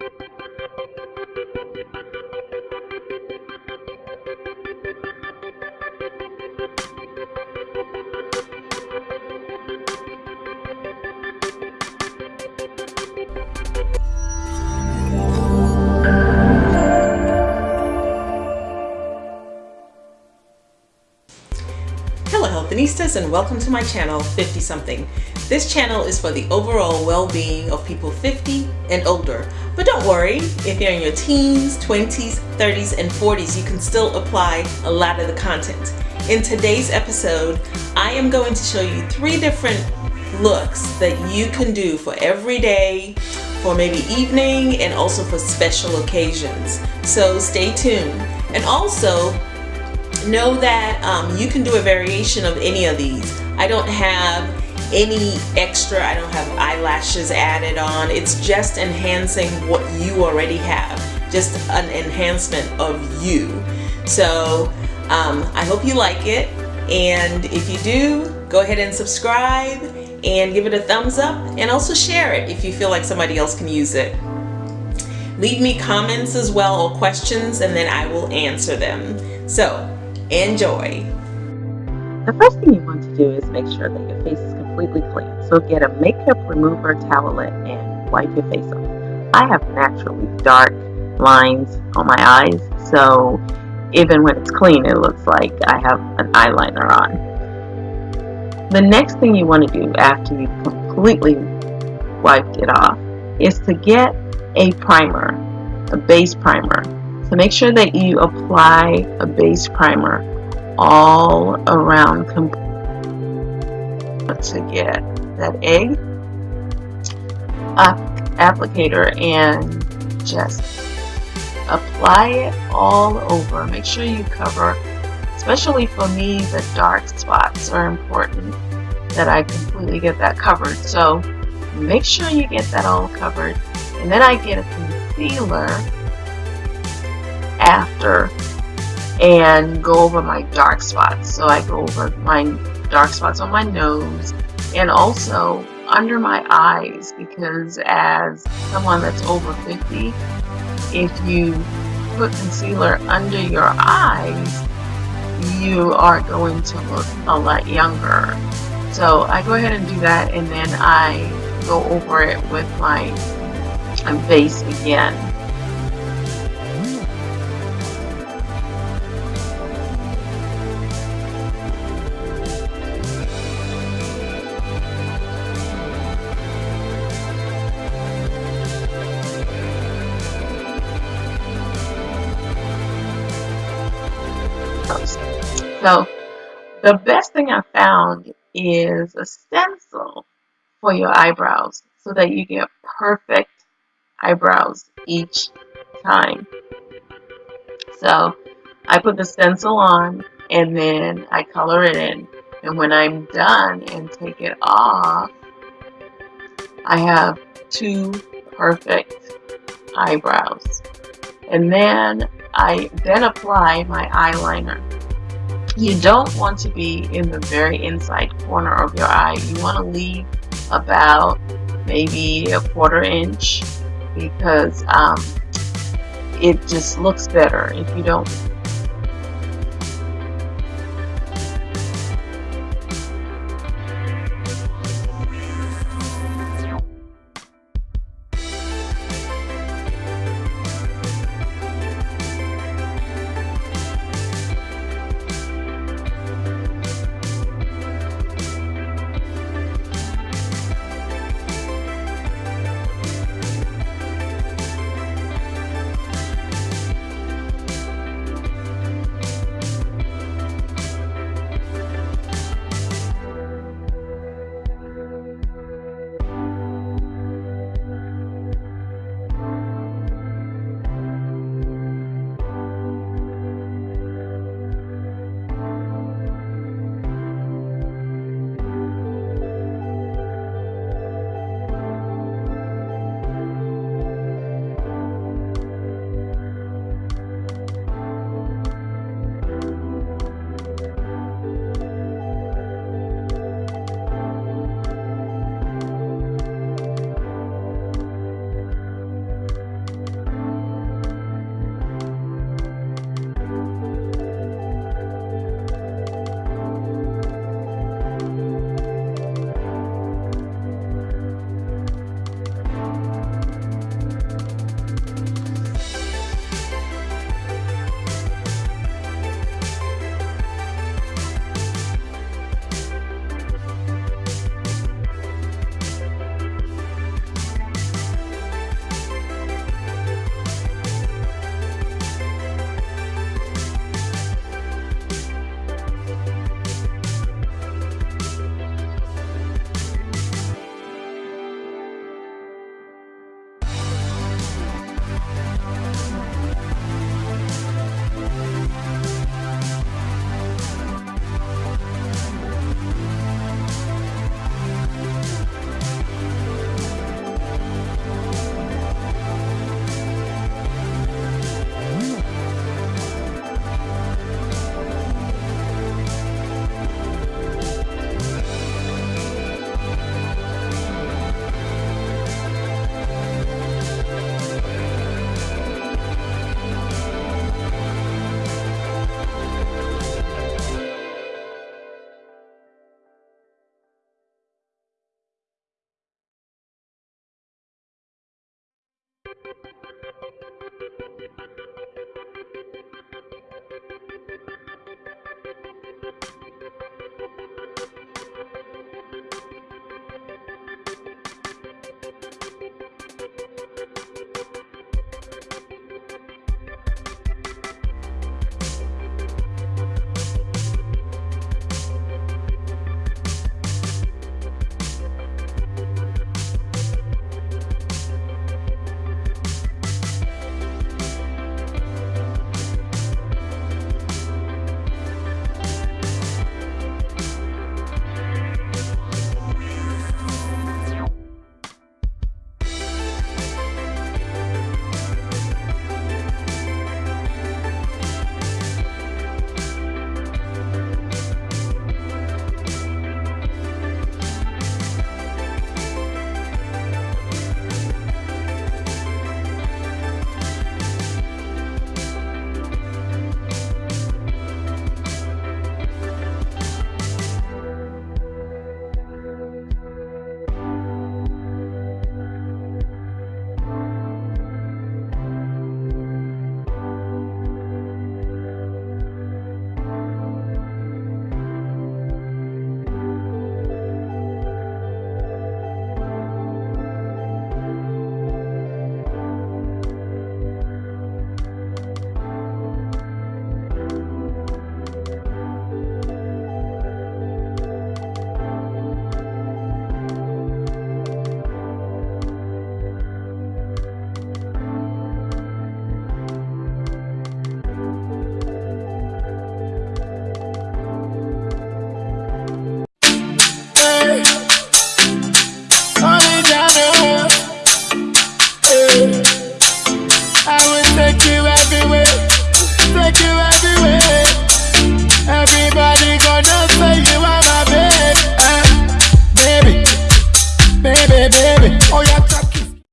Thank you. And welcome to my channel 50 something. This channel is for the overall well-being of people 50 and older. But don't worry, if you're in your teens, 20s, 30s, and 40s, you can still apply a lot of the content. In today's episode, I am going to show you three different looks that you can do for every day, for maybe evening, and also for special occasions. So stay tuned. And also, know that um, you can do a variation of any of these. I don't have any extra, I don't have eyelashes added on. It's just enhancing what you already have, just an enhancement of you. So um, I hope you like it. And if you do, go ahead and subscribe and give it a thumbs up and also share it if you feel like somebody else can use it. Leave me comments as well or questions and then I will answer them. So Enjoy! The first thing you want to do is make sure that your face is completely clean. So get a makeup remover towelette and wipe your face off. I have naturally dark lines on my eyes, so even when it's clean, it looks like I have an eyeliner on. The next thing you want to do after you've completely wiped it off is to get a primer, a base primer. So make sure that you apply a base primer all around to get that egg applicator and just apply it all over. Make sure you cover, especially for me, the dark spots are important that I completely get that covered. So make sure you get that all covered. And then I get a concealer after and go over my dark spots. So I go over my dark spots on my nose and also under my eyes because as someone that's over 50, if you put concealer under your eyes, you are going to look a lot younger. So I go ahead and do that and then I go over it with my base again. So the best thing I found is a stencil for your eyebrows so that you get perfect eyebrows each time. So I put the stencil on and then I color it in. And when I'm done and take it off, I have two perfect eyebrows. And then I then apply my eyeliner. You don't want to be in the very inside corner of your eye. You want to leave about maybe a quarter inch because um, it just looks better if you don't